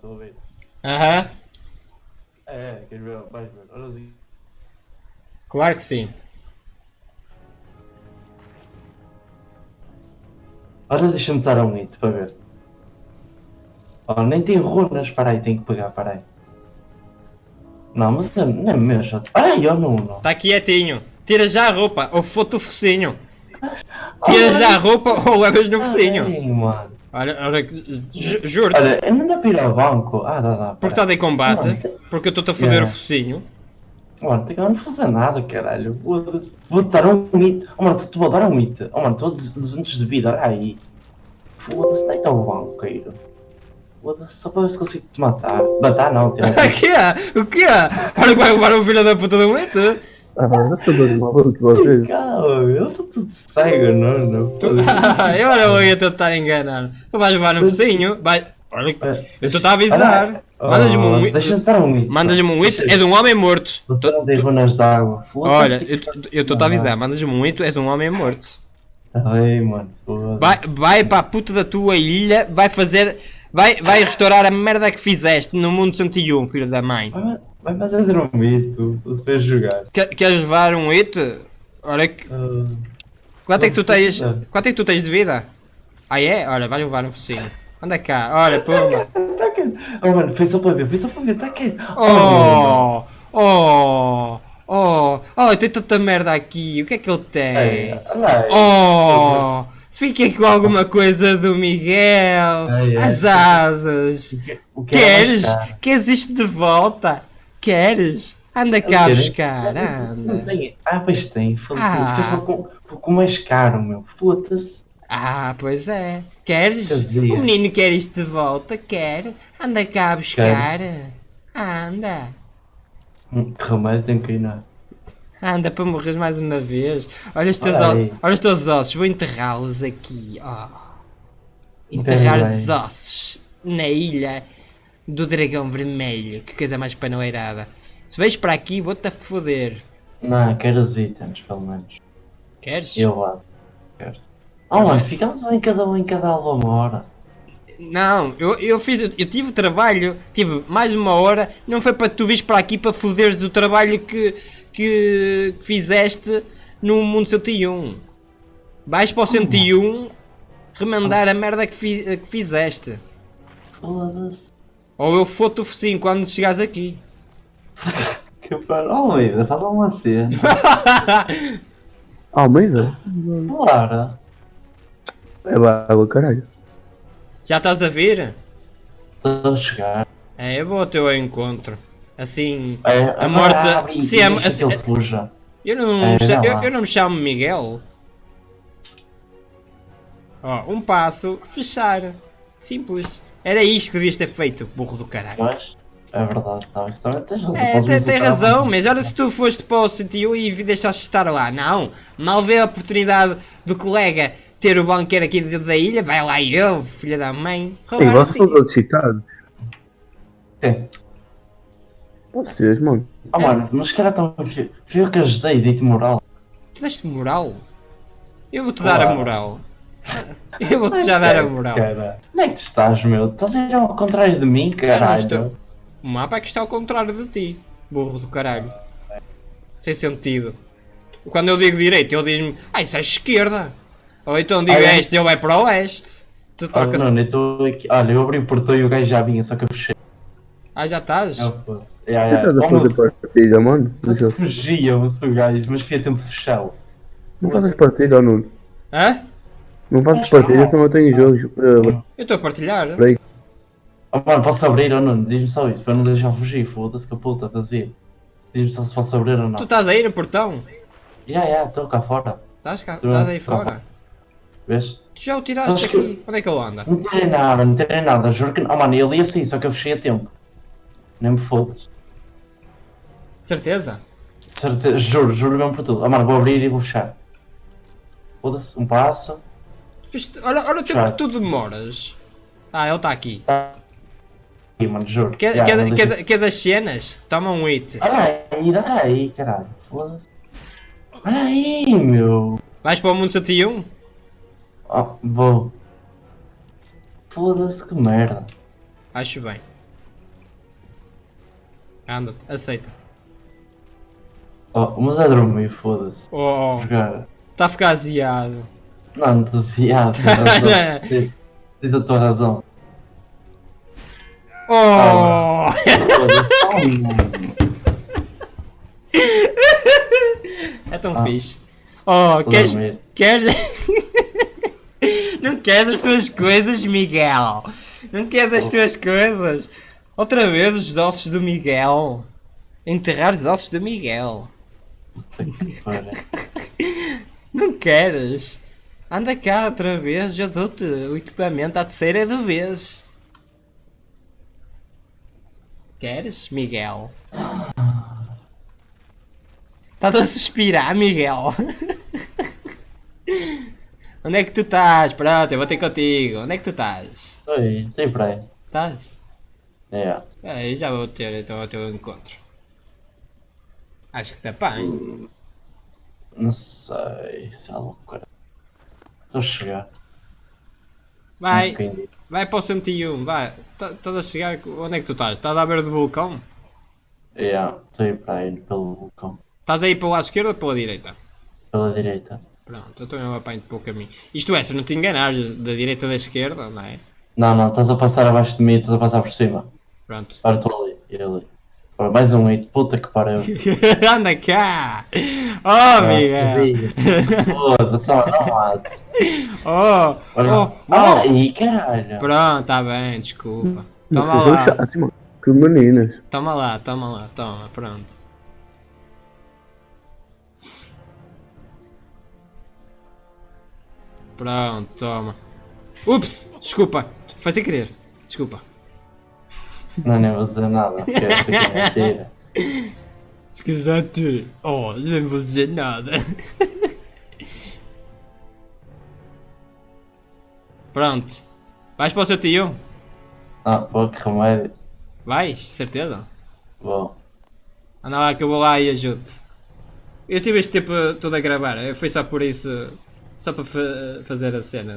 estou a ver. Aham, É, queres ver? Vais ver. Olha assim. claro que sim. Olha, deixa-me dar um hit para ver. Oh, nem tem runas, para aí, tenho que pegar, para aí. Não, mas não é mesmo. Olha aí, ó, não, não. Está quietinho. Tira já a roupa, ou foto o focinho. Tira já a roupa ou levas no focinho. Ai, mano. Olha, olha, ju- juro-te. Olha, não dá para ir ao banco. Ah, dá, dá. Porque estás em combate, Não, tem- porque eu estou-te a foder Yeah. o focinho. Mano, tem que não fazer nada, caralho. Vou-te dar um hit. Oh, mano, se te vou dar um hit. Oh, mano, todos 200 de vida, olha aí. Foda-se, deita ao banco, Cairo. Foda-se, só para ver se consigo te matar. Matar não, tem O que é? O que é? Olha que vai levar o filho da puta do mito. Ah, vocês. Calma, eu estou tudo cego, não, não. eu eu ia tentar enganar. Tu vais levar no focinho, vai. Olha, eu estou a avisar. Mandas-me um hit. Deixa-me dar um hit. Mandas-me um hit, é de um homem morto. Você não tem runas d'água. Olha, eu estou a avisar, mandas-me um hit, és um homem morto. Ai, mano. foda-se. Vai, vai para a puta da tua ilha, vai fazer. Vai, vai restaurar a merda que fizeste no mundo 101, filho da mãe. Vai, vai dormir, tu. Tu se vais jogar. Quer- Queres levar um hit? Olha que. Ah, Quanto é que tu tens? Quanto é que tu tens de vida? Ah é? Olha, vais levar um focinho. Anda cá, olha, puma. Tá. Oh, mano, foi só para ver, foi só para ver, tá quente. Oh! Oh! Oh! Oh, tem tanta merda aqui. O que é que ele tem? Ei. Oh! Fiquei com alguma coisa do Miguel. Ai, ai. As asas. Que é mais Queres? Queres isto de volta? Queres? Anda cá quero. buscar, Não, não anda. tem. Ah, pois tem. Foda-se. Ah. Ficaste com, mais caro, meu. Foda-se. Ah, pois é. Queres? O menino quer isto de volta? Quer? Anda cá buscar. Anda. Hum, Que remédio tem que ir, não. Anda para morrer mais uma vez. Olha os teus, Olha olha os teus ossos, vou enterrá-los aqui. Enterra Enterrar os ossos na ilha do dragão vermelho. Que coisa mais panoeirada. Se vens para aqui, vou-te a foder. Não, quero os itens, pelo menos. Queres? Eu gosto. Quero. Oh, mano, ficamos um em cada um em cada uma hora. Não, eu, eu fiz, eu tive trabalho, tive mais uma hora, não foi para tu vires para aqui para foderes do trabalho que, que, que fizeste no mundo 101. Vais para o 101 remendar a merda que, fi- que fizeste. Foda-se. Ou eu foto o focinho quando chegares aqui. Que paro. Oh, Almeida, faz uma cena. Almeida? Claro. É água, caralho. Já estás a vir? Estou a chegar. É, eu vou ao teu encontro. Assim, É, a morte. abre Sim, a, deixa que ele fuja. Eu não, É, eu, eu não me chamo Miguel. Ó, um passo, fechar. Simples. Era isto que devias ter feito, burro do caralho. Mas, é verdade, não, isso também tens razão. É, tem, tem a razão, mas olha se tu foste para o sítio e deixaste estar lá. Não, mal vê a oportunidade do colega ter o banqueiro aqui dentro da ilha, vai lá eu, filha da mãe, roubar vocês assim. são todos excitados. Sim. Vocês, mano. Oh, mano, mas cara tão. Fui eu que ajudei, dei-te moral. Tu deste moral? Eu vou-te dar a moral. Eu vou-te já dar a moral. Cara, onde é que tu estás, meu? Estás a ir ao contrário de mim, não caralho. O mapa é que está ao contrário de ti, burro do caralho. Sem sentido. Quando eu digo direito, ele diz-me, ah, isso é esquerda. Ou então digo Ah, é? este, ele vai para o oeste. Tu Olha, trocas. não, eu estou aqui. Olha, eu abri o portão e o gajo já vinha, só que eu fechei. Ah, já estás? Eu, estás a Oh, fazer mas- partida, mano? Mas eu fugia, o gajo, mas fui a tempo de fechá-lo. Não fazes partida, Nuno. Hã? Não fazes partida, senão eu tenho jogos. Eu estou a partilhar. Peraí. Oh, mano, posso abrir ou não? Diz-me só isso, para não deixar fugir, foda-se que a puta, estás a ir. Diz-me só se posso abrir ou Tu não. estás aí no portão? Ya, ya, estou cá fora. Estás, cá, estás aí Tô. fora? Vês? Tu já o Sabes tiraste que- aqui? Onde é que ele anda? Não tirei nada, não tirei nada, juro que não. Oh, mano, ele ia assim, só que eu fechei a tempo. Nem me fodas. Certeza? Certeza, juro, juro mesmo por tudo. Oh, mano, vou abrir e vou fechar. Foda-se, um passo. Isto- olha, olha o tempo que tu demoras. Ah, ele está aqui. Tá. Ih, mano, juro. Quer, Ya, quer, deixa- quer, quer as cenas? Toma um hit. Olha aí, olha aí, caralho. Foda-se. Olha aí, meu. Vais para o mundo 101? Oh, vou. Foda-se, que merda. Acho bem. Anda, aceita. Oh, mas é dormir, foda-se. Oh, Jogar. está a ficar aziado. Não, entusiasmo. Diz- Diz a tua razão. Oh! Oh. É tão Ah. fixe. Oh, queres. Queres. Não queres as tuas coisas, Miguel? Não queres as tuas coisas? Outra vez os ossos do Miguel. Enterrar os ossos do Miguel. Puta que pariu. Não queres? Anda cá outra vez, eu dou-te o equipamento à terceira do vez. Queres, Miguel? Estás a suspirar, Miguel? Onde é que tu estás? Pronto, eu vou ter contigo. Onde é que tu estás? Oi, tem para aí. Estás? É. É, já vou ter então o teu encontro. Acho que está bem. Não sei se é loucura. Estou a chegar. Vai, Um vai para o 101, vai. Tá- Estás a chegar. Onde é que tu estás? Estás à beira do vulcão? É, estou a ir para aí pelo vulcão. Estás aí para o lado esquerdo ou para a direita? Pela direita. Pronto, eu também vou apanho pelo caminho. Isto é, se não te enganares da direita ou da esquerda, não é? Não, não, estás a passar abaixo de mim, estás a passar por cima. Pronto. Ora, estou ali, e ali. Mais um hit, puta que pariu. Anda cá! Oh, Miguel! Nossa, Foda-se, não. Oh! Olha. Oh! Ah, Oh! e caralho. Pronto, está bem, desculpa. Toma lá. Tudo meninas. toma lá, toma lá, toma, pronto. Pronto, toma. Ups! Desculpa, foi sem querer. Desculpa. Não, nem vou dizer nada, porque aqui é mentira. Se quiser. Oh, não vou dizer nada. Pronto. Vais para o 101? Ah, pô, que remédio. Vais, certeza? Bom, Anda lá que eu vou lá e ajudo. Eu tive este tempo todo a gravar, foi só por isso. Só para fa- fazer a cena.